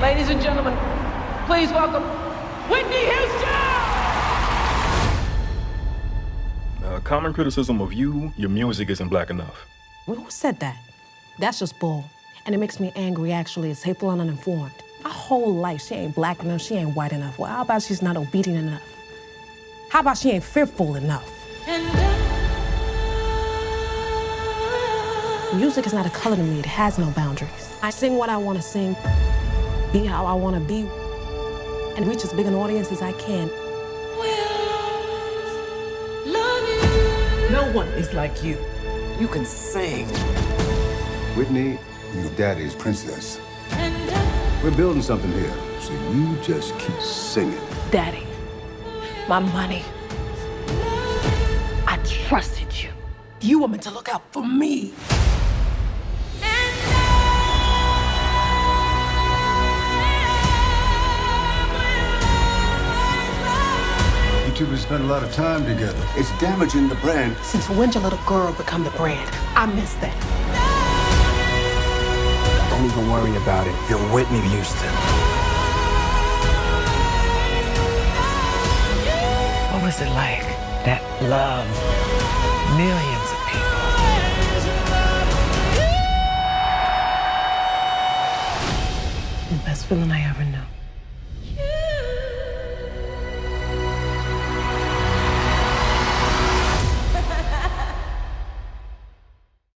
Ladies and gentlemen, please welcome Whitney Houston! A common criticism of you, your music isn't black enough. Well, who said that? That's just bull. And it makes me angry, actually. It's hateful and uninformed. My whole life, she ain't black enough, she ain't white enough. Well, how about she's not obedient enough? How about she ain't fearful enough? Music is not a color to me, it has no boundaries. I sing what I want to sing, be how I want to be, and reach as big an audience as I can. No one is like you. You can sing. Whitney, your daddy's princess. We're building something here, so you just keep singing. Daddy, my money. I trusted you. You were meant to look out for me. Two have spent a lot of time together. It's damaging the brand. Since when did your little girl become the brand? I miss that. Don't even worry about it. You're Whitney Houston. What was it like? That love. Millions of people. The best feeling I ever knew.